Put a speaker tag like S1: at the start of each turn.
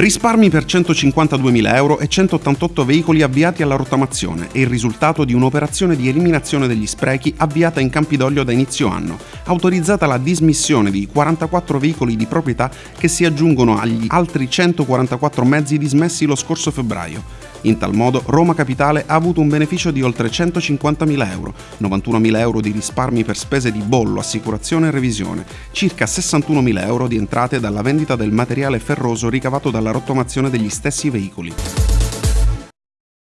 S1: Risparmi per 152.000 euro e 188 veicoli avviati alla rottamazione è il risultato di un'operazione di eliminazione degli sprechi avviata in Campidoglio da inizio anno, autorizzata la dismissione di 44 veicoli di proprietà che si aggiungono agli altri 144 mezzi dismessi lo scorso febbraio. In tal modo Roma Capitale ha avuto un beneficio di oltre 150.000 euro, 91.000 euro di risparmi per spese di bollo, assicurazione e revisione, circa 61.000 euro di entrate dalla vendita del materiale ferroso ricavato dalla rottamazione degli stessi veicoli.